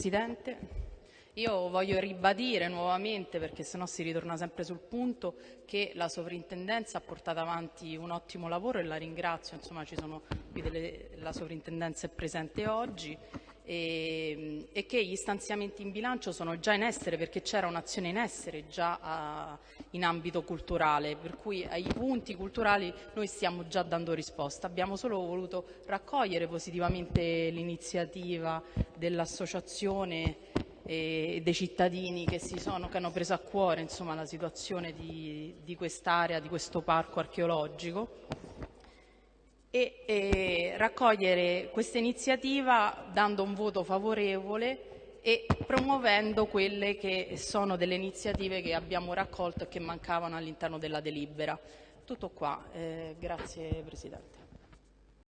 Presidente. Io voglio ribadire nuovamente, perché sennò si ritorna sempre sul punto, che la sovrintendenza ha portato avanti un ottimo lavoro e la ringrazio, insomma sono delle, la sovrintendenza è presente oggi e, che gli stanziamenti in bilancio sono già in essere perché c'era un'azione in essere già a, in ambito culturale, per cui ai punti culturali noi stiamo già dando risposta. Abbiamo solo voluto raccogliere positivamente l'iniziativa dell'associazione e dei cittadini che, sono, che, hanno preso a cuore insomma, la situazione di, di quest'area, di questo parco archeologico e, e raccogliere questa iniziativa dando un voto favorevole e promuovendo quelle che sono delle iniziative che abbiamo raccolto e che mancavano all'interno della delibera. Tutto qua, eh, grazie Presidente.